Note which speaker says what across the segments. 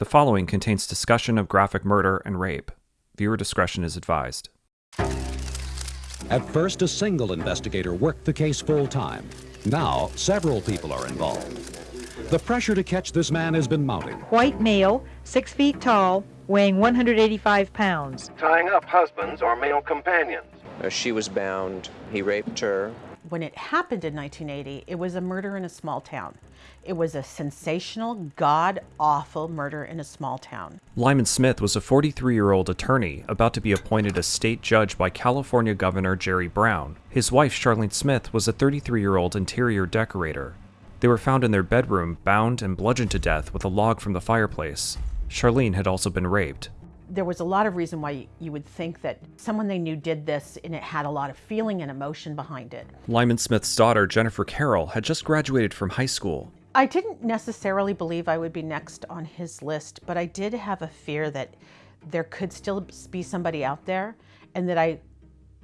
Speaker 1: The following contains discussion of graphic murder and rape. Viewer discretion is advised.
Speaker 2: At first, a single investigator worked the case full time. Now, several people are involved. The pressure to catch this man has been mounting.
Speaker 3: White male, six feet tall, weighing 185 pounds.
Speaker 4: tying up husbands or male companions.
Speaker 5: She was bound. He raped her.
Speaker 6: When it happened in 1980, it was a murder in a small town. It was a sensational, god awful murder in a small town.
Speaker 1: Lyman Smith was a 43 year old attorney about to be appointed as state judge by California Governor Jerry Brown. His wife, Charlene Smith, was a 33 year old interior decorator. They were found in their bedroom, bound and bludgeoned to death with a log from the fireplace. Charlene had also been raped.
Speaker 6: There was a lot of reason why you would think that someone they knew did this and it had a lot of feeling and emotion behind it.
Speaker 1: Lyman Smith's daughter, Jennifer Carole, had just graduated from high school.
Speaker 6: I didn't necessarily believe I would be next on his list, but I did have a fear that there could still be somebody out there and that I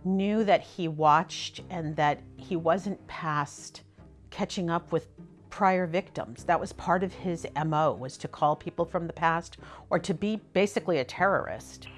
Speaker 6: knew that he watched and that he wasn't past catching up with prior victims. That was part of his MO was to call people from the past or to be basically a terrorist.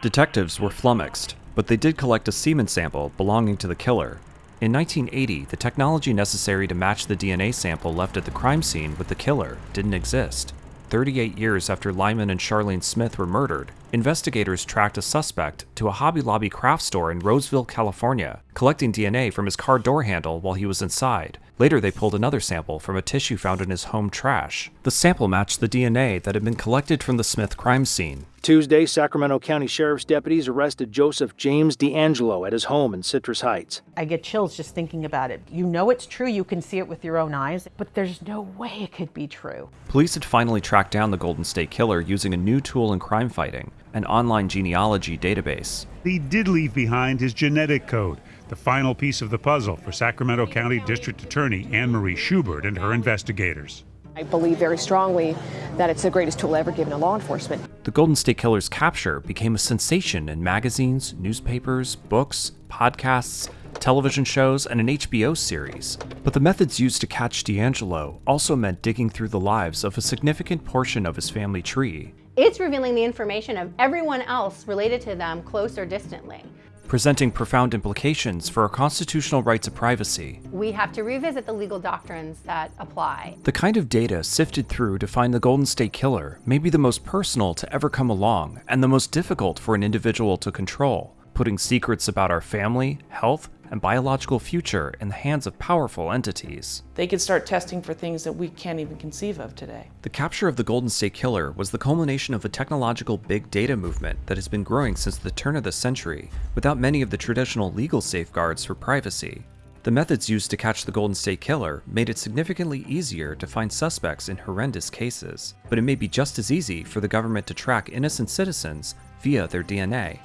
Speaker 1: Detectives were flummoxed, but they did collect a semen sample belonging to the killer. In 1980, the technology necessary to match the DNA sample left at the crime scene with the killer didn't exist. 38 years after Lyman and Charlene Smith were murdered, investigators tracked a suspect to a Hobby Lobby craft store in Roseville, California, collecting DNA from his car door handle while he was inside. Later, they pulled another sample from a tissue found in his home trash. The sample matched the DNA that had been collected from the Smith crime scene.
Speaker 7: Tuesday, Sacramento County Sheriff's deputies arrested Joseph James DeAngelo at his home in Citrus Heights.
Speaker 6: I get chills just thinking about it. You know it's true, you can see it with your own eyes, but there's no way it could be true.
Speaker 1: Police had finally tracked down the Golden State Killer using a new tool in crime fighting, an online genealogy database.
Speaker 8: He did leave behind his genetic code, the final piece of the puzzle for Sacramento County District Attorney Anne Marie Schubert and her investigators.
Speaker 9: I believe very strongly that it's the greatest tool ever given to law enforcement.
Speaker 1: The Golden State Killer's capture became a sensation in magazines, newspapers, books, podcasts, television shows, and an HBO series. But the methods used to catch DeAngelo also meant digging through the lives of a significant portion of his family tree,
Speaker 10: It's revealing the information of everyone else related to them close or distantly.
Speaker 1: Presenting profound implications for our constitutional rights of privacy.
Speaker 10: We have to revisit the legal doctrines that apply.
Speaker 1: The kind of data sifted through to find the Golden State Killer may be the most personal to ever come along and the most difficult for an individual to control, putting secrets about our family, health, and biological future in the hands of powerful entities.
Speaker 11: They could start testing for things that we can't even conceive of today.
Speaker 1: The capture of the Golden State Killer was the culmination of a technological big data movement that has been growing since the turn of the century, without many of the traditional legal safeguards for privacy. The methods used to catch the Golden State Killer made it significantly easier to find suspects in horrendous cases, but it may be just as easy for the government to track innocent citizens via their DNA.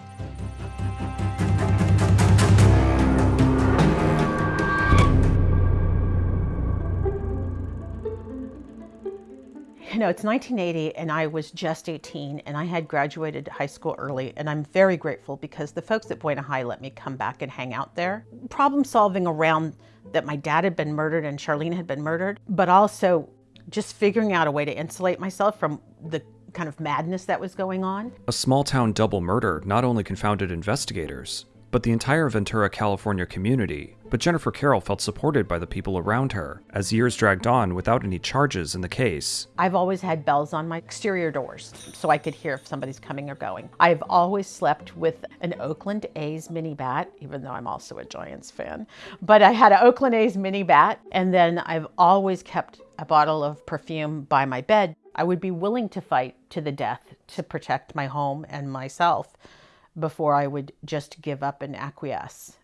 Speaker 6: Know, it's 1980 and I was just 18 and I had graduated high school early and I'm very grateful because the folks at Buena High let me come back and hang out there. Problem solving around that my dad had been murdered and Charlene had been murdered, but also just figuring out a way to insulate myself from the kind of madness that was going on.
Speaker 1: A small town double murder not only confounded investigators, but the entire Ventura, California community. But Jennifer Carole felt supported by the people around her as years dragged on without any charges in the case.
Speaker 6: I've always had bells on my exterior doors so I could hear if somebody's coming or going. I've always slept with an Oakland A's mini bat, even though I'm also a Giants fan. But I had an Oakland A's mini bat, and then I've always kept a bottle of perfume by my bed. I would be willing to fight to the death to protect my home and myself before I would just give up and acquiesce.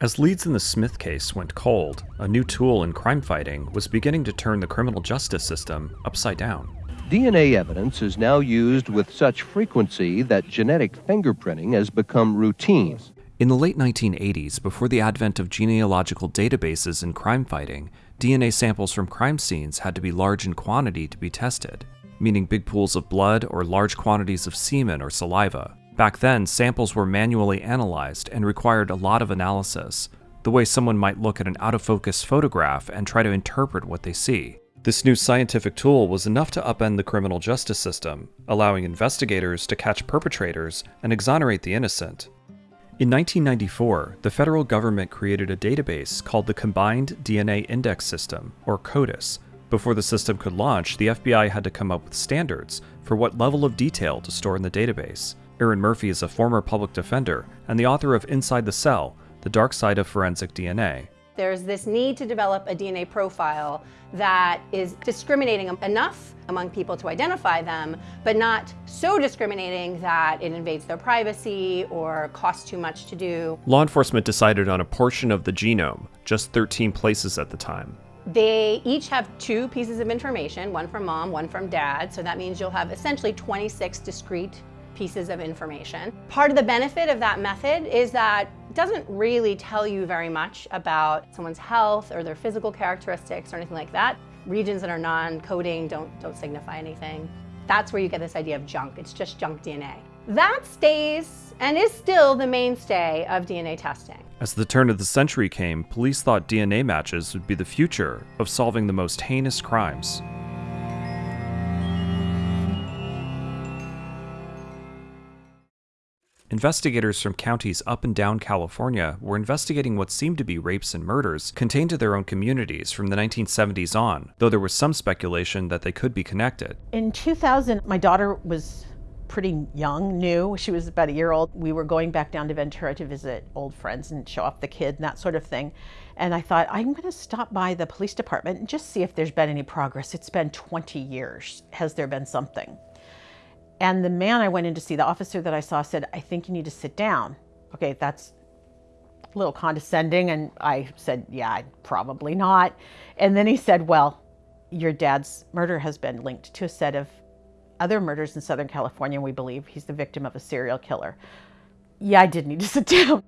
Speaker 1: As leads in the Smith case went cold, a new tool in crime fighting was beginning to turn the criminal justice system upside down.
Speaker 12: DNA evidence is now used with such frequency that genetic fingerprinting has become routine.
Speaker 1: In the late 1980s, before the advent of genealogical databases in crime fighting, DNA samples from crime scenes had to be large in quantity to be tested, meaning big pools of blood or large quantities of semen or saliva. Back then, samples were manually analyzed and required a lot of analysis. the way someone might look at an out of focus photograph and try to interpret what they see. This new scientific tool was enough to upend the criminal justice system, allowing investigators to catch perpetrators and exonerate the innocent. In 1994, the federal government created a database called the Combined DNA Index System, or CODIS. Before the system could launch, the FBI had to come up with standards for what level of detail to store in the database. Erin Murphy is a former public defender and the author of Inside the Cell The Dark Side of Forensic DNA.
Speaker 10: There's this need to develop a DNA profile that is discriminating enough among people to identify them, but not so discriminating that it invades their privacy or costs too much to do.
Speaker 1: Law enforcement decided on a portion of the genome, just 13 places at the time.
Speaker 10: They each have two pieces of information, one from mom, one from dad, so that means you'll have essentially 26 discrete pieces of information. Part of the benefit of that method is that it doesn't really tell you very much about someone's health or their physical characteristics or anything like that. Regions that are non-coding don't, don't signify anything. That's where you get this idea of junk. It's just junk DNA. That stays and is still the mainstay of DNA testing.
Speaker 1: As the turn of the century came, police thought DNA matches would be the future of solving the most heinous crimes. Investigators from counties up and down California were investigating what seemed to be rapes and murders contained to their own communities from the 1970s on, though there was some speculation that they could be connected.
Speaker 6: In 2000, my daughter was pretty young, new. She was about a year old. We were going back down to Ventura to visit old friends and show off the kid and that sort of thing. And I thought, I'm going to stop by the police department and just see if there's been any progress. It's been 20 years. Has there been something? And the man I went in to see, the officer that I saw said, I think you need to sit down. Okay, that's a little condescending. And I said, yeah, probably not. And then he said, well, your dad's murder has been linked to a set of other murders in Southern California. We believe he's the victim of a serial killer. Yeah, I did need to sit down.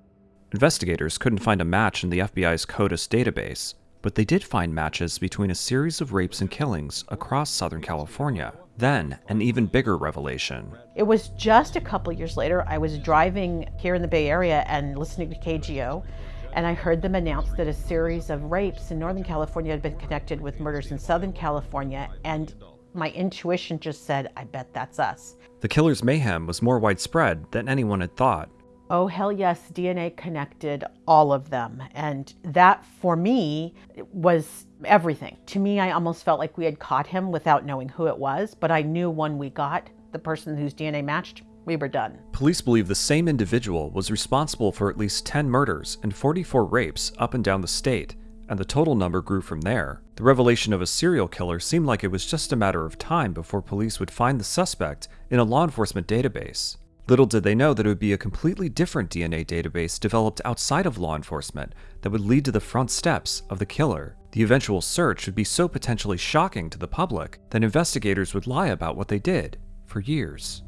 Speaker 1: Investigators couldn't find a match in the FBI's CODIS database, but they did find matches between a series of rapes and killings across Southern California. Then, an even bigger revelation.
Speaker 6: It was just a couple years later, I was driving here in the Bay Area and listening to KGO, and I heard them announce that a series of rapes in Northern California had been connected with murders in Southern California, and my intuition just said, I bet that's us.
Speaker 1: The killer's mayhem was more widespread than anyone had thought.
Speaker 6: Oh, hell yes, DNA connected all of them. And that, for me, was everything. To me, I almost felt like we had caught him without knowing who it was, but I knew when we got the person whose DNA matched, we were done.
Speaker 1: Police believe the same individual was responsible for at least 10 murders and 44 rapes up and down the state, and the total number grew from there. The revelation of a serial killer seemed like it was just a matter of time before police would find the suspect in a law enforcement database. Little did they know that it would be a completely different DNA database developed outside of law enforcement that would lead to the front steps of the killer. The eventual search would be so potentially shocking to the public that investigators would lie about what they did for years.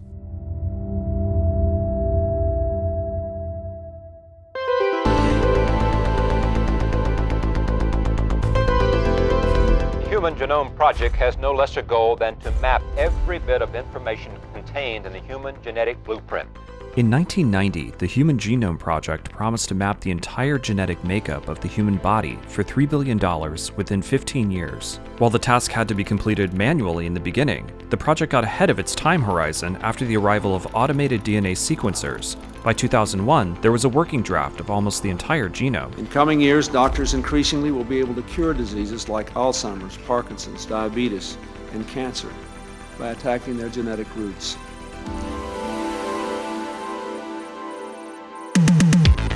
Speaker 13: Human Genome Project has no lesser goal than to map every bit of information contained in the human genetic blueprint.
Speaker 1: In 1990, the Human Genome Project promised to map the entire genetic makeup of the human body for $3 billion within 15 years. While the task had to be completed manually in the beginning, the project got ahead of its time horizon after the arrival of automated DNA sequencers. By 2001, there was a working draft of almost the entire genome.
Speaker 14: In coming years, doctors increasingly will be able to cure diseases like Alzheimer's, Parkinson's, diabetes, and cancer by attacking their genetic roots.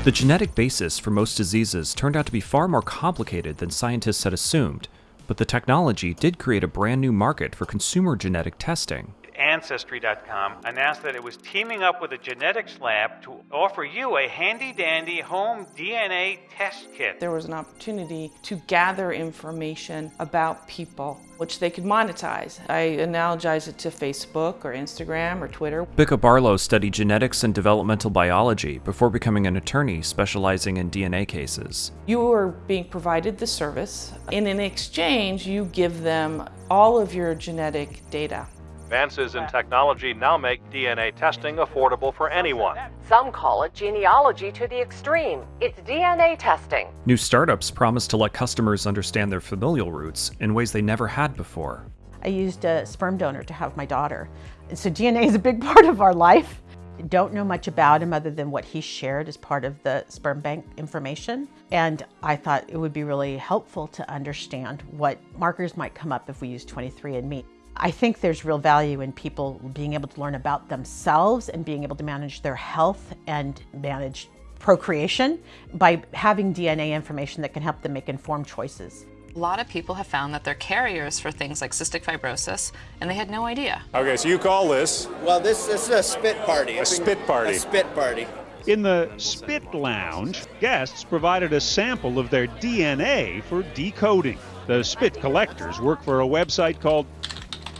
Speaker 1: The genetic basis for most diseases turned out to be far more complicated than scientists had assumed, but the technology did create a brand new market for consumer genetic testing.
Speaker 15: Ancestry.com announced that it was teaming up with a genetics lab to offer you a handy dandy home DNA test kit.
Speaker 11: There was an opportunity to gather information about people, which they could monetize. I analogize it to Facebook or Instagram or Twitter.
Speaker 1: Bicka Barlow studied genetics and developmental biology before becoming an attorney specializing in DNA cases.
Speaker 11: You are being provided the service, and in exchange, you give them all of your genetic data.
Speaker 16: Advances in technology now make DNA testing affordable for anyone.
Speaker 17: Some call it genealogy to the extreme. It's DNA testing.
Speaker 1: New startups promise to let customers understand their familial roots in ways they never had before.
Speaker 6: I used a sperm donor to have my daughter. So DNA is a big part of our life. Don't know much about him other than what he shared as part of the sperm bank information. And I thought it would be really helpful to understand what markers might come up if we use 23andMe. I think there's real value in people being able to learn about themselves and being able to manage their health and manage procreation by having DNA information that can help them make informed choices.
Speaker 18: A lot of people have found that they're carriers for things like cystic fibrosis, and they had no idea.
Speaker 19: Okay, so you call this?
Speaker 20: Well, this, this is a spit party.
Speaker 19: A spit party.
Speaker 20: A spit party.
Speaker 8: In the Spit Lounge, guests provided a sample of their DNA for decoding. The spit collectors work for a website called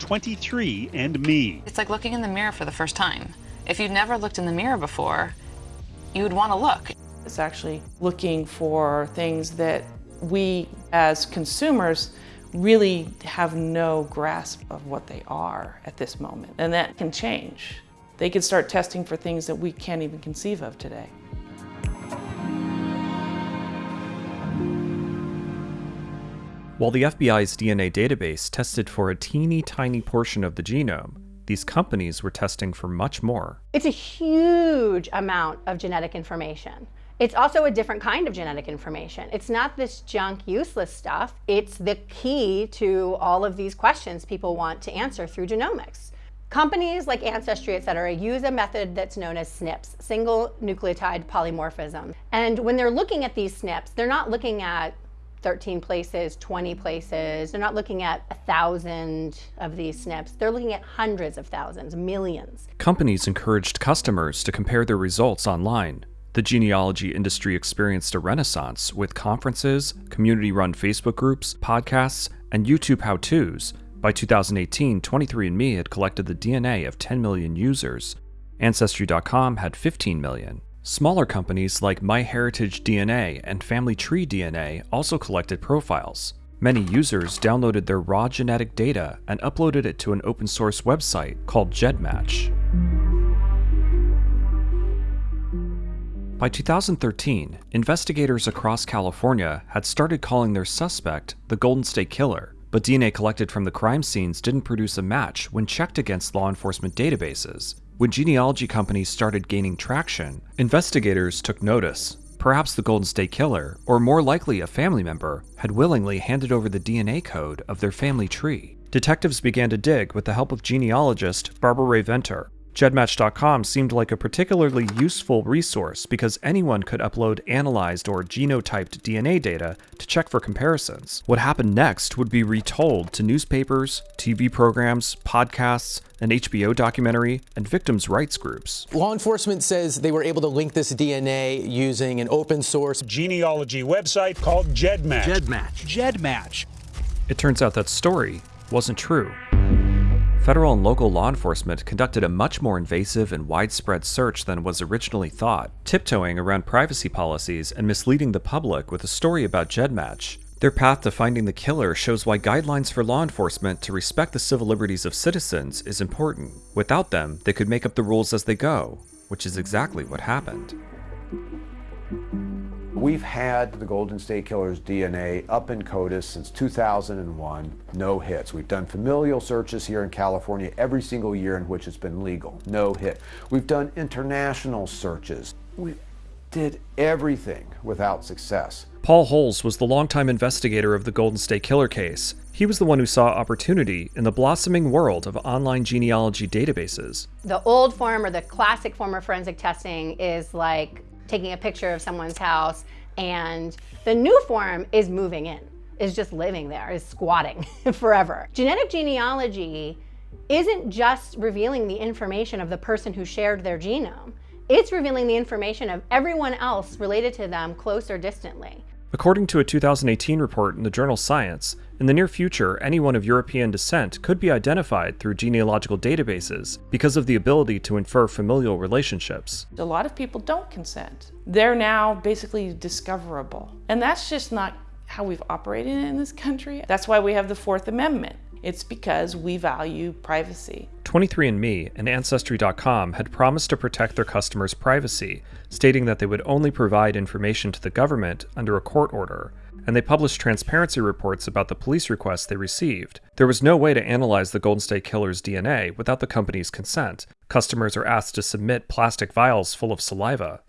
Speaker 8: 23andMe.
Speaker 18: It's like looking in the mirror for the first time. If you'd never looked in the mirror before, you would want to look.
Speaker 11: It's actually looking for things that we as consumers really have no grasp of what they are at this moment. And that can change. They can start testing for things that we can't even conceive of today.
Speaker 1: While the FBI's DNA database tested for a teeny tiny portion of the genome, these companies were testing for much more.
Speaker 10: It's a huge amount of genetic information. It's also a different kind of genetic information. It's not this junk, useless stuff. It's the key to all of these questions people want to answer through genomics. Companies like Ancestry, et cetera, use a method that's known as SNPs, single nucleotide polymorphism. And when they're looking at these SNPs, they're not looking at 13 places, 20 places. They're not looking at a thousand of these SNPs. They're looking at hundreds of thousands, millions.
Speaker 1: Companies encouraged customers to compare their results online. The genealogy industry experienced a renaissance with conferences, community run Facebook groups, podcasts, and YouTube how to's. By 2018, 23andMe had collected the DNA of 10 million users. Ancestry.com had 15 million. Smaller companies like MyHeritage DNA and Family Tree DNA also collected profiles. Many users downloaded their raw genetic data and uploaded it to an open source website called GEDmatch. By 2013, investigators across California had started calling their suspect the Golden State Killer, but DNA collected from the crime scenes didn't produce a match when checked against law enforcement databases. When genealogy companies started gaining traction, investigators took notice. Perhaps the Golden State Killer, or more likely a family member, had willingly handed over the DNA code of their family tree. Detectives began to dig with the help of genealogist Barbara Rae Venter, GEDmatch.com seemed like a particularly useful resource because anyone could upload analyzed or genotyped DNA data to check for comparisons. What happened next would be retold to newspapers, TV programs, podcasts, an HBO documentary, and victims' rights groups.
Speaker 21: Law enforcement says they were able to link this DNA using an open source
Speaker 8: genealogy website called GEDmatch.
Speaker 21: GEDmatch.
Speaker 8: GEDmatch.
Speaker 1: It turns out that story wasn't true. Federal and local law enforcement conducted a much more invasive and widespread search than was originally thought, tiptoeing around privacy policies and misleading the public with a story about GEDmatch. Their path to finding the killer shows why guidelines for law enforcement to respect the civil liberties of citizens is important. Without them, they could make up the rules as they go, which is exactly what happened.
Speaker 22: We've had the Golden State Killer's DNA up in CODIS since 2001, no hits. We've done familial searches here in California every single year in which it's been legal, no hit. We've done international searches. We did everything without success.
Speaker 1: Paul Holes was the longtime investigator of the Golden State Killer case. He was the one who saw opportunity in the blossoming world of online genealogy databases.
Speaker 10: The old form or the classic form of forensic testing is like taking a picture of someone's house, and the new form is moving in, is just living there, is squatting forever. Genetic genealogy isn't just revealing the information of the person who shared their genome, it's revealing the information of everyone else related to them close or distantly.
Speaker 1: According to a 2018 report in the journal Science, in the near future, anyone of European descent could be identified through genealogical databases because of the ability to infer familial relationships.
Speaker 11: A lot of people don't consent. They're now basically discoverable. And that's just not how we've operated in this country. That's why we have the Fourth Amendment. It's because we value privacy.
Speaker 1: 23andMe and Ancestry.com had promised to protect their customers' privacy, stating that they would only provide information to the government under a court order, and they published transparency reports about the police requests they received. There was no way to analyze the Golden State Killer's DNA without the company's consent. Customers are asked to submit plastic vials full of saliva.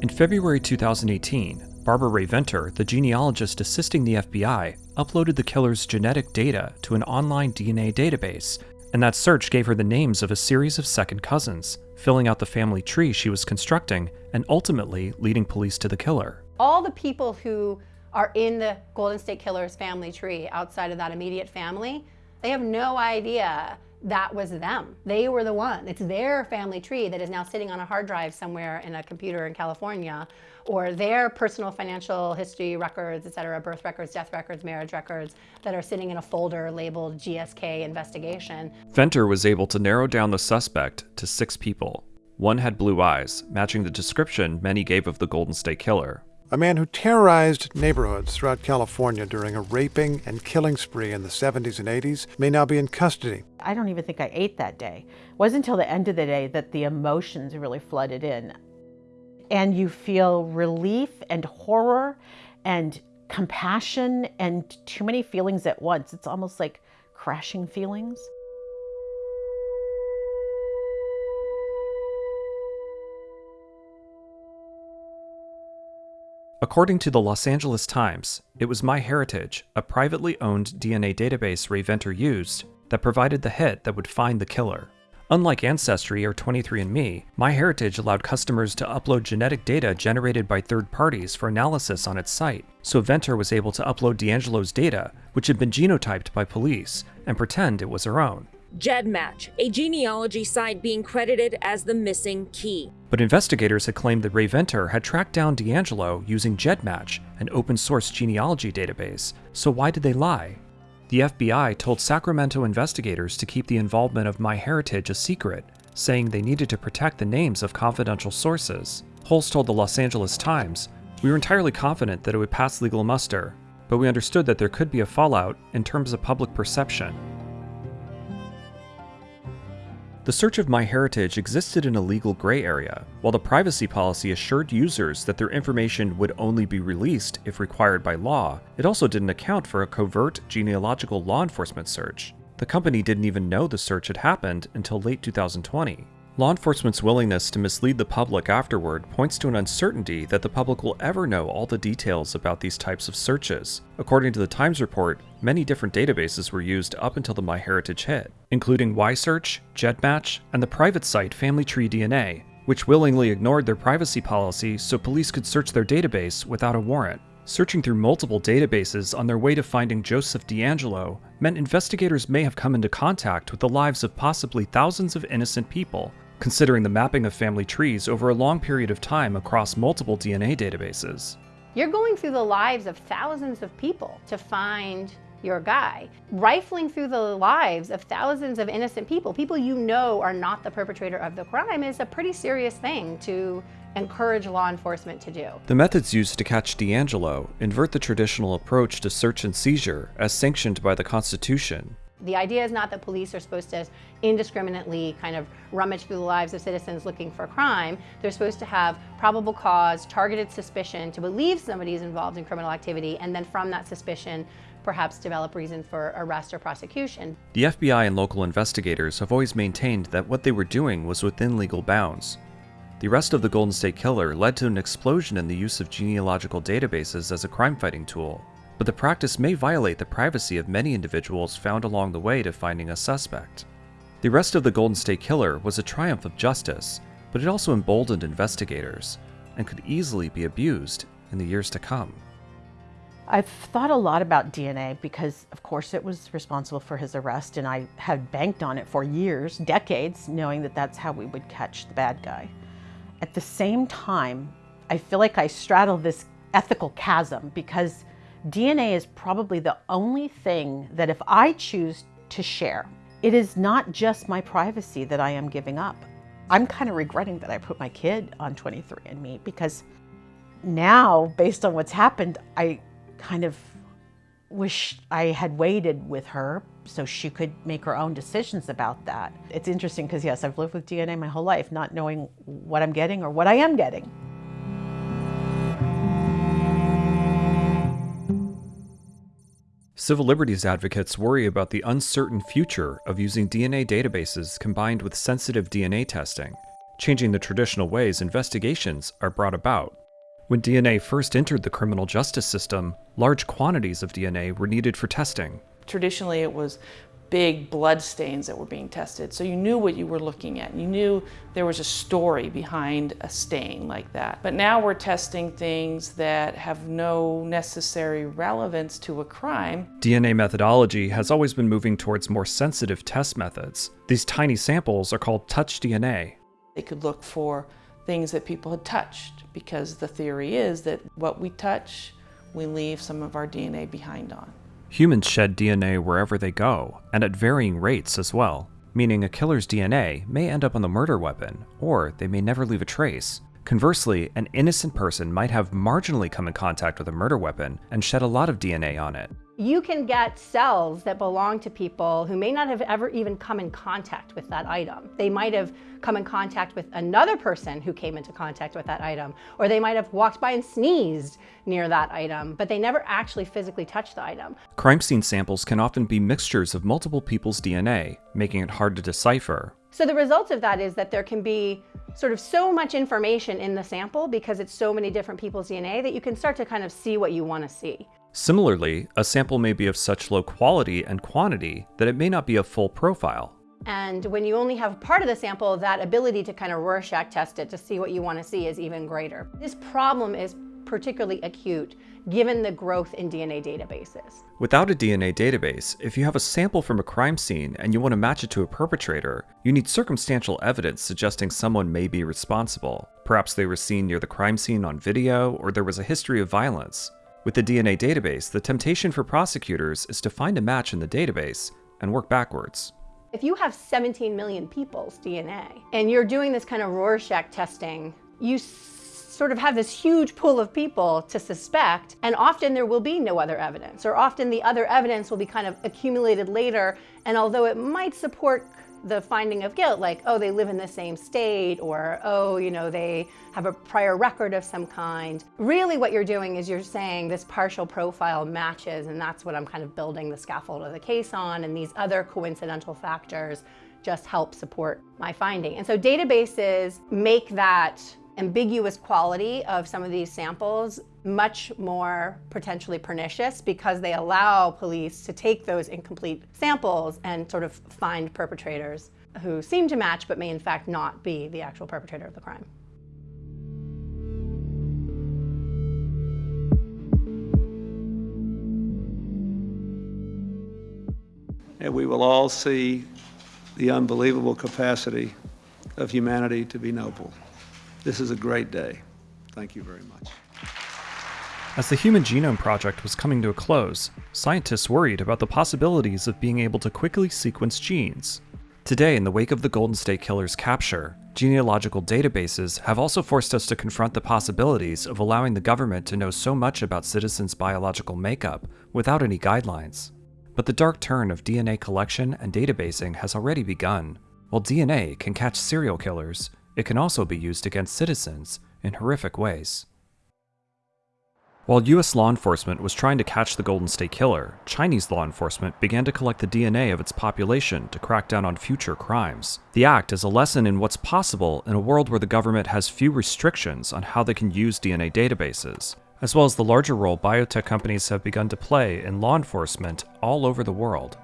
Speaker 1: In February 2018, Barbara Rae-Venter, the genealogist assisting the FBI, uploaded the killer's genetic data to an online DNA database, and that search gave her the names of a series of second cousins, filling out the family tree she was constructing and ultimately leading police to the killer.
Speaker 10: All the people who are in the Golden State Killer's family tree outside of that immediate family, they have no idea that was them. They were the one. It's their family tree that is now sitting on a hard drive somewhere in a computer in California, or their personal financial history records, et cetera, birth records, death records, marriage records that are sitting in a folder labeled GSK investigation.
Speaker 1: Venter was able to narrow down the suspect to six people. One had blue eyes, matching the description many gave of the Golden State Killer.
Speaker 23: A man who terrorized neighborhoods throughout California during a raping and killing spree in the 70s and 80s may now be in custody.
Speaker 6: I don't even think I ate that day. It wasn't until the end of the day that the emotions really flooded in. And you feel relief and horror and compassion and too many feelings at once. It's almost like crashing feelings.
Speaker 1: According to the Los Angeles Times, it was MyHeritage, a privately owned DNA database Rae-Venter used, that provided the hit that would find the killer. Unlike Ancestry or 23andMe, MyHeritage allowed customers to upload genetic data generated by third parties for analysis on its site, so Venter was able to upload DeAngelo's data, which had been genotyped by police, and pretend it was her own.
Speaker 19: GEDmatch, a genealogy site being credited as the missing key.
Speaker 1: But investigators had claimed that Rae-Venter had tracked down DeAngelo using GEDmatch, an open source genealogy database, so why did they lie? The FBI told Sacramento investigators to keep the involvement of MyHeritage a secret, saying they needed to protect the names of confidential sources. Holes told the Los Angeles Times, We were entirely confident that it would pass legal muster, but we understood that there could be a fallout in terms of public perception. The search of MyHeritage existed in a legal gray area, while the privacy policy assured users that their information would only be released if required by law. It also didn't account for a covert genealogical law enforcement search. The company didn't even know the search had happened until late 2020. Law enforcement's willingness to mislead the public afterward points to an uncertainty that the public will ever know all the details about these types of searches. According to the Times report, many different databases were used up until the MyHeritage hit, including YSearch, GEDmatch, and the private site Family Tree DNA, which willingly ignored their privacy policy so police could search their database without a warrant. Searching through multiple databases on their way to finding Joseph DeAngelo meant investigators may have come into contact with the lives of possibly thousands of innocent people considering the mapping of family trees over a long period of time across multiple DNA databases.
Speaker 10: You're going through the lives of thousands of people to find your guy. Rifling through the lives of thousands of innocent people, people you know are not the perpetrator of the crime, is a pretty serious thing to encourage law enforcement to do.
Speaker 1: The methods used to catch DeAngelo invert the traditional approach to search and seizure as sanctioned by the Constitution
Speaker 10: the idea is not that police are supposed to indiscriminately kind of rummage through the lives of citizens looking for crime. They're supposed to have probable cause, targeted suspicion to believe somebody is involved in criminal activity, and then from that suspicion, perhaps develop reason for arrest or prosecution.
Speaker 1: The FBI and local investigators have always maintained that what they were doing was within legal bounds. The arrest of the Golden State Killer led to an explosion in the use of genealogical databases as a crime fighting tool but the practice may violate the privacy of many individuals found along the way to finding a suspect. The arrest of the Golden State Killer was a triumph of justice, but it also emboldened investigators and could easily be abused in the years to come.
Speaker 6: I've thought a lot about DNA because, of course, it was responsible for his arrest, and I had banked on it for years, decades, knowing that that's how we would catch the bad guy. At the same time, I feel like I straddle this ethical chasm because DNA is probably the only thing that if I choose to share, it is not just my privacy that I am giving up. I'm kind of regretting that I put my kid on 23andMe because now, based on what's happened, I kind of wish I had waited with her so she could make her own decisions about that. It's interesting because, yes, I've lived with DNA my whole life, not knowing what I'm getting or what I am getting.
Speaker 1: Civil liberties advocates worry about the uncertain future of using DNA databases combined with sensitive DNA testing, changing the traditional ways investigations are brought about. When DNA first entered the criminal justice system, large quantities of DNA were needed for testing.
Speaker 11: Traditionally, it was big blood stains that were being tested. So you knew what you were looking at. You knew there was a story behind a stain like that. But now we're testing things that have no necessary relevance to a crime.
Speaker 1: DNA methodology has always been moving towards more sensitive test methods. These tiny samples are called touch DNA.
Speaker 11: They could look for things that people had touched because the theory is that what we touch, we leave some of our DNA behind on.
Speaker 1: Humans shed DNA wherever they go, and at varying rates as well, meaning a killer's DNA may end up on the murder weapon, or they may never leave a trace. Conversely, an innocent person might have marginally come in contact with a murder weapon and shed a lot of DNA on it.
Speaker 10: You can get cells that belong to people who may not have ever even come in contact with that item. They might have come in contact with another person who came into contact with that item, or they might have walked by and sneezed near that item, but they never actually physically touched the item.
Speaker 1: Crime scene samples can often be mixtures of multiple people's DNA, making it hard to decipher.
Speaker 10: So the result of that is that there can be sort of so much information in the sample because it's so many different people's DNA that you can start to kind of see what you want to see.
Speaker 1: Similarly, a sample may be of such low quality and quantity that it may not be a full profile.
Speaker 10: And when you only have part of the sample, that ability to kind of Rorschach test it to see what you want to see is even greater. This problem is particularly acute given the growth in DNA databases.
Speaker 1: Without a DNA database, if you have a sample from a crime scene and you want to match it to a perpetrator, you need circumstantial evidence suggesting someone may be responsible. Perhaps they were seen near the crime scene on video, or there was a history of violence. With the DNA database, the temptation for prosecutors is to find a match in the database and work backwards.
Speaker 10: If you have 17 million people's DNA and you're doing this kind of Rorschach testing, you sort of have this huge pool of people to suspect, and often there will be no other evidence, or often the other evidence will be kind of accumulated later, and although it might support the finding of guilt, like, oh, they live in the same state, or, oh, you know, they have a prior record of some kind. Really what you're doing is you're saying this partial profile matches, and that's what I'm kind of building the scaffold of the case on, and these other coincidental factors just help support my finding. And so databases make that ambiguous quality of some of these samples much more potentially pernicious because they allow police to take those incomplete samples and sort of find perpetrators who seem to match but may in fact not be the actual perpetrator of the crime.
Speaker 14: And we will all see the unbelievable capacity of humanity to be noble. This is a great day. Thank you very much.
Speaker 1: As the Human Genome Project was coming to a close, scientists worried about the possibilities of being able to quickly sequence genes. Today, in the wake of the Golden State Killer's capture, genealogical databases have also forced us to confront the possibilities of allowing the government to know so much about citizens' biological makeup without any guidelines. But the dark turn of DNA collection and databasing has already begun. While DNA can catch serial killers, it can also be used against citizens in horrific ways. While US law enforcement was trying to catch the Golden State Killer, Chinese law enforcement began to collect the DNA of its population to crack down on future crimes. The act is a lesson in what's possible in a world where the government has few restrictions on how they can use DNA databases, as well as the larger role biotech companies have begun to play in law enforcement all over the world.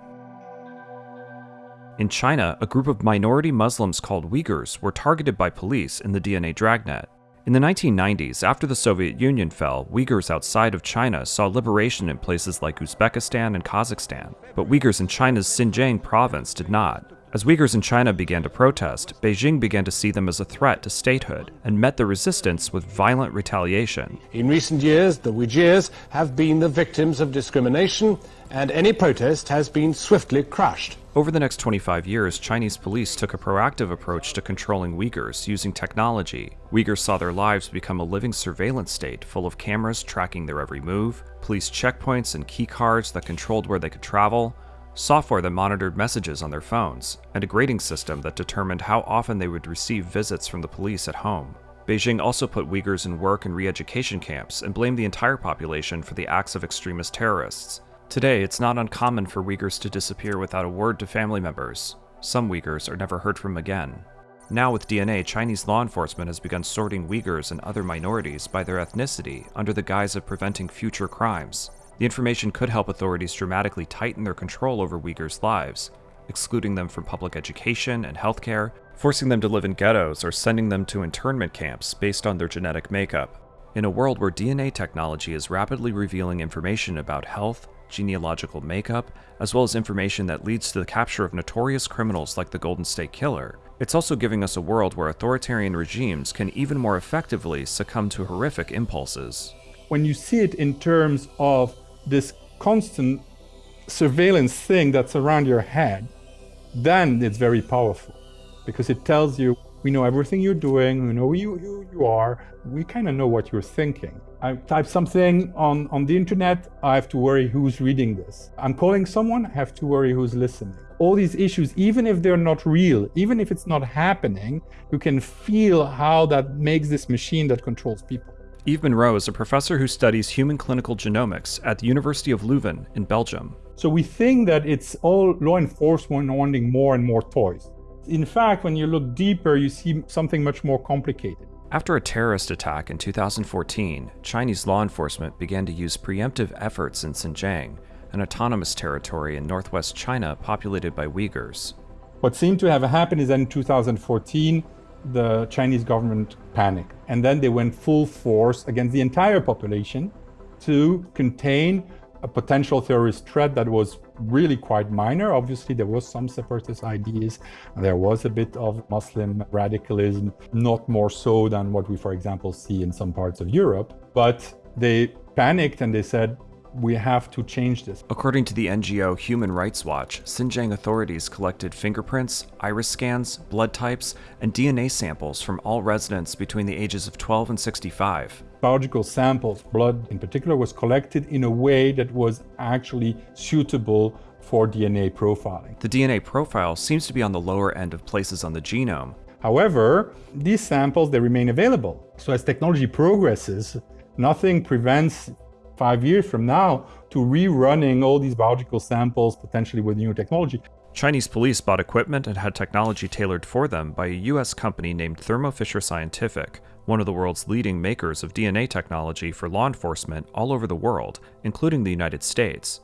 Speaker 1: In China, a group of minority Muslims called Uyghurs were targeted by police in the DNA dragnet. In the 1990s, after the Soviet Union fell, Uyghurs outside of China saw liberation in places like Uzbekistan and Kazakhstan, but Uyghurs in China's Xinjiang province did not. As Uyghurs in China began to protest, Beijing began to see them as a threat to statehood and met the resistance with violent retaliation.
Speaker 24: In recent years, the Uyghurs have been the victims of discrimination, and any protest has been swiftly crushed.
Speaker 1: Over the next 25 years, Chinese police took a proactive approach to controlling Uyghurs using technology. Uyghurs saw their lives become a living surveillance state full of cameras tracking their every move, police checkpoints and key cards that controlled where they could travel, software that monitored messages on their phones, and a grading system that determined how often they would receive visits from the police at home. Beijing also put Uyghurs in work and re education camps and blamed the entire population for the acts of extremist terrorists. Today, it's not uncommon for Uyghurs to disappear without a word to family members. Some Uyghurs are never heard from again. Now, with DNA, Chinese law enforcement has begun sorting Uyghurs and other minorities by their ethnicity under the guise of preventing future crimes. The information could help authorities dramatically tighten their control over Uyghurs' lives, excluding them from public education and healthcare, forcing them to live in ghettos, or sending them to internment camps based on their genetic makeup. In a world where DNA technology is rapidly revealing information about health, genealogical makeup, as well as information that leads to the capture of notorious criminals like the Golden State Killer, it's also giving us a world where authoritarian regimes can even more effectively succumb to horrific impulses.
Speaker 25: When you see it in terms of this constant surveillance thing that's around your head, then it's very powerful because it tells you we know everything you're doing, we know who you, who you are, we kind of know what you're thinking. I type something on, on the internet, I have to worry who's reading this. I'm calling someone, I have to worry who's listening. All these issues, even if they're not real, even if it's not happening, you can feel how that makes this machine that controls people.
Speaker 1: Yves Moreau is a professor who studies human clinical genomics at the University of Leuven in Belgium.
Speaker 25: So we think that it's all law enforcement wanting more and more toys. In fact, when you look deeper, you see something much more complicated.
Speaker 1: After a terrorist attack in 2014, Chinese law enforcement began to use preemptive efforts in Xinjiang, an autonomous territory in northwest China populated by Uyghurs.
Speaker 25: What seemed to have happened is that in 2014, the Chinese government panicked. And then they went full force against the entire population to contain a potential terrorist threat that was really quite minor. Obviously, there was some separatist ideas. There was a bit of Muslim radicalism, not more so than what we, for example, see in some parts of Europe. But they panicked and they said, we have to change this.
Speaker 1: According to the NGO Human Rights Watch, Xinjiang authorities collected fingerprints, iris scans, blood types, and DNA samples from all residents between the ages of 12 and 65.
Speaker 25: Biological samples, blood in particular, was collected in a way that was actually suitable for DNA profiling.
Speaker 1: The DNA profile seems to be on the lower end of places on the genome.
Speaker 25: However, these samples, they remain available. So as technology progresses, nothing prevents five years from now to rerunning all these biological samples potentially with new technology.
Speaker 1: Chinese police bought equipment and had technology tailored for them by a US company named Thermo Fisher Scientific, one of the world's leading makers of DNA technology for law enforcement all over the world, including the United States.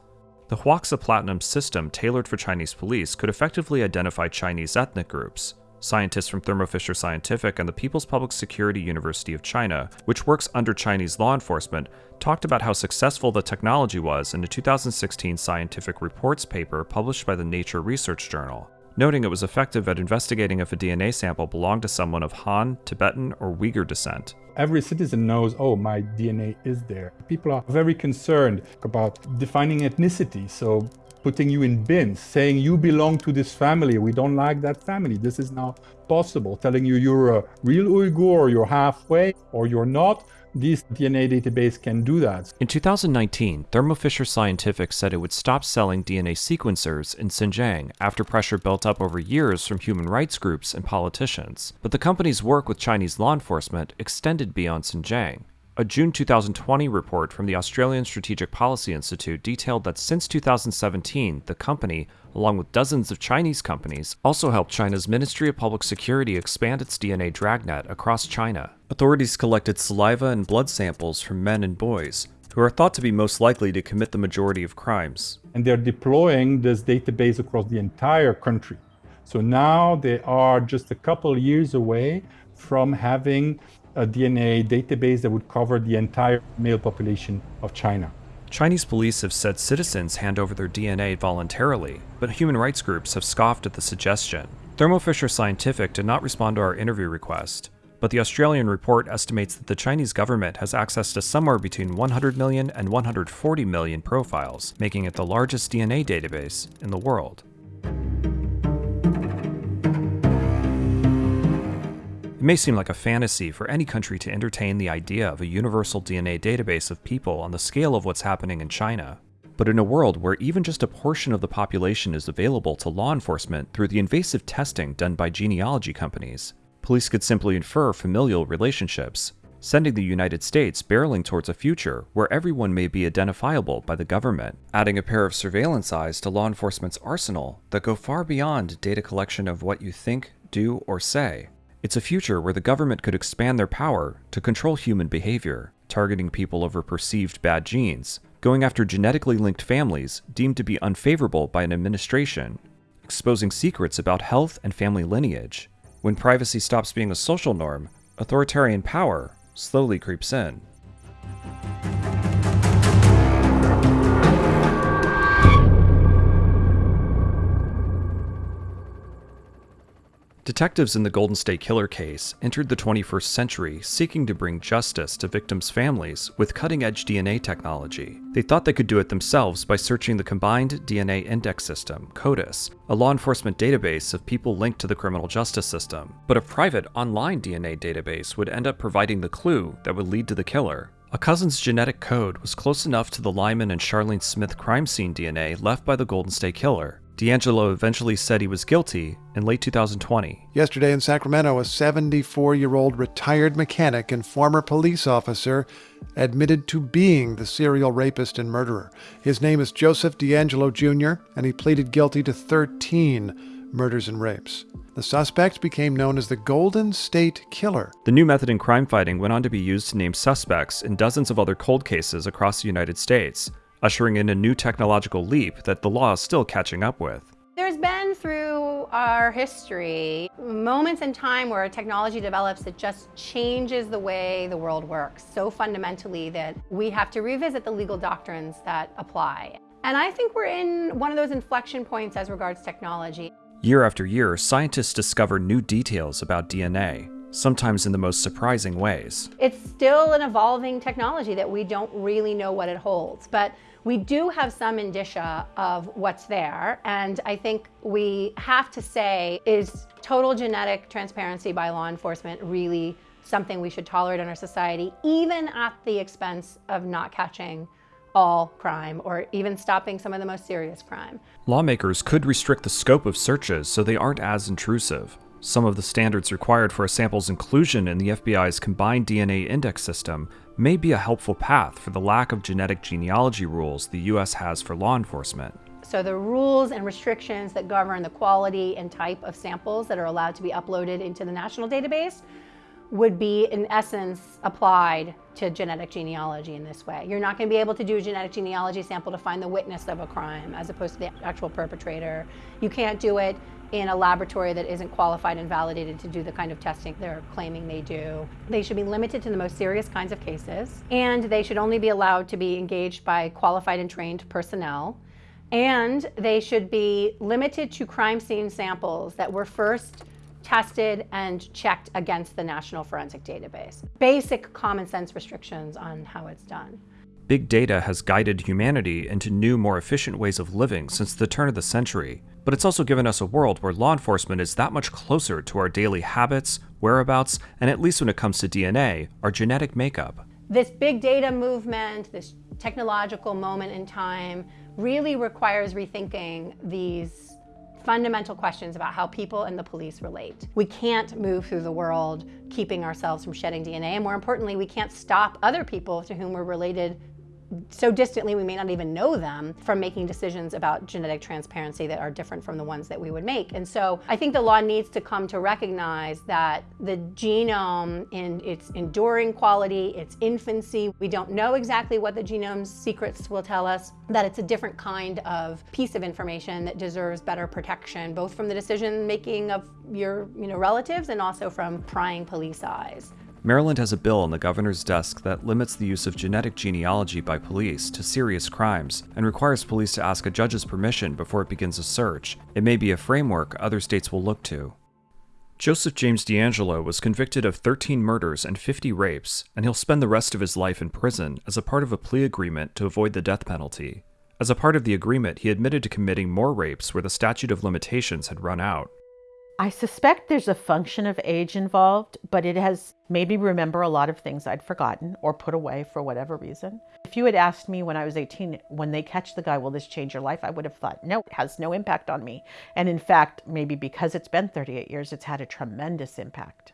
Speaker 1: The Huaxia Platinum system tailored for Chinese police could effectively identify Chinese ethnic groups, Scientists from Thermo Fisher Scientific and the People's Public Security University of China, which works under Chinese law enforcement, talked about how successful the technology was in a 2016 scientific reports paper published by the Nature Research Journal, noting it was effective at investigating if a DNA sample belonged to someone of Han, Tibetan, or Uyghur descent.
Speaker 25: Every citizen knows, oh, my DNA is there. People are very concerned about defining ethnicity. So putting you in bins, saying you belong to this family, we don't like that family, this is now possible, telling you you're a real Uyghur, or you're halfway, or you're not, this DNA database can do that.
Speaker 1: In 2019, Thermo Fisher Scientific said it would stop selling DNA sequencers in Xinjiang after pressure built up over years from human rights groups and politicians. But the company's work with Chinese law enforcement extended beyond Xinjiang. A June 2020 report from the Australian Strategic Policy Institute detailed that since 2017, the company, along with dozens of Chinese companies, also helped China's Ministry of Public Security expand its DNA dragnet across China. Authorities collected saliva and blood samples from men and boys, who are thought to be most likely to commit the majority of crimes.
Speaker 25: And they're deploying this database across the entire country. So now they are just a couple years away from having a DNA database that would cover the entire male population of China.
Speaker 1: Chinese police have said citizens hand over their DNA voluntarily, but human rights groups have scoffed at the suggestion. Thermo Fisher Scientific did not respond to our interview request, but the Australian report estimates that the Chinese government has access to somewhere between 100 million and 140 million profiles, making it the largest DNA database in the world. It may seem like a fantasy for any country to entertain the idea of a universal DNA database of people on the scale of what's happening in China. But in a world where even just a portion of the population is available to law enforcement through the invasive testing done by genealogy companies, police could simply infer familial relationships, sending the United States barreling towards a future where everyone may be identifiable by the government, adding a pair of surveillance eyes to law enforcement's arsenal that go far beyond data collection of what you think, do, or say. It's a future where the government could expand their power to control human behavior, targeting people over perceived bad genes, going after genetically linked families deemed to be unfavorable by an administration, exposing secrets about health and family lineage. When privacy stops being a social norm, authoritarian power slowly creeps in. Detectives in the Golden State Killer case entered the 21st century seeking to bring justice to victims' families with cutting edge DNA technology. They thought they could do it themselves by searching the Combined DNA Index System, CODIS, a law enforcement database of people linked to the criminal justice system. But a private online DNA database would end up providing the clue that would lead to the killer. A cousin's genetic code was close enough to the Lyman and Charlene Smith crime scene DNA left by the Golden State Killer DeAngelo eventually said he was guilty in late 2020.
Speaker 23: Yesterday in Sacramento, a 74 year old retired mechanic and former police officer admitted to being the serial rapist and murderer. His name is Joseph DeAngelo Jr., and he pleaded guilty to 13 murders and rapes. The suspect became known as the Golden State Killer.
Speaker 1: The new method in crime fighting went on to be used to name suspects in dozens of other cold cases across the United States ushering in a new technological leap that the law is still catching up with.
Speaker 10: There's been through our history moments in time where technology develops that just changes the way the world works so fundamentally that we have to revisit the legal doctrines that apply. And I think we're in one of those inflection points as regards technology.
Speaker 1: Year after year, scientists discover new details about DNA, sometimes in the most surprising ways.
Speaker 10: It's still an evolving technology that we don't really know what it holds, but we do have some indicia of what's there. And I think we have to say, is total genetic transparency by law enforcement really something we should tolerate in our society, even at the expense of not catching all crime or even stopping some of the most serious crime.
Speaker 1: Lawmakers could restrict the scope of searches so they aren't as intrusive. Some of the standards required for a sample's inclusion in the FBI's combined DNA index system may be a helpful path for the lack of genetic genealogy rules the US has for law enforcement.
Speaker 10: So the rules and restrictions that govern the quality and type of samples that are allowed to be uploaded into the national database would be in essence applied to genetic genealogy in this way. You're not going to be able to do a genetic genealogy sample to find the witness of a crime as opposed to the actual perpetrator. You can't do it in a laboratory that isn't qualified and validated to do the kind of testing they're claiming they do. They should be limited to the most serious kinds of cases, and they should only be allowed to be engaged by qualified and trained personnel. And they should be limited to crime scene samples that were first tested and checked against the National Forensic Database. Basic common sense restrictions on how it's done.
Speaker 1: Big data has guided humanity into new, more efficient ways of living since the turn of the century, but it's also given us a world where law enforcement is that much closer to our daily habits, whereabouts, and at least when it comes to DNA, our genetic makeup.
Speaker 10: This big data movement, this technological moment in time, really requires rethinking these fundamental questions about how people and the police relate. We can't move through the world keeping ourselves from shedding DNA, and more importantly, we can't stop other people to whom we're related so distantly we may not even know them from making decisions about genetic transparency that are different from the ones that we would make. And so I think the law needs to come to recognize that the genome in its enduring quality, its infancy, we don't know exactly what the genome's secrets will tell us, that it's a different kind of piece of information that deserves better protection, both from the decision making of your you know, relatives and also from prying police eyes.
Speaker 1: Maryland has a bill on the governor's desk that limits the use of genetic genealogy by police to serious crimes and requires police to ask a judge's permission before it begins a search. It may be a framework other states will look to. Joseph James DeAngelo was convicted of 13 murders and 50 rapes, and he'll spend the rest of his life in prison as a part of a plea agreement to avoid the death penalty. As a part of the agreement, he admitted to committing more rapes where the statute of limitations had run out.
Speaker 6: I suspect there's a function of age involved, but it has made me remember a lot of things I'd forgotten or put away for whatever reason. If you had asked me when I was 18, when they catch the guy, will this change your life? I would have thought, no, it has no impact on me. And in fact, maybe because it's been 38 years, it's had a tremendous impact.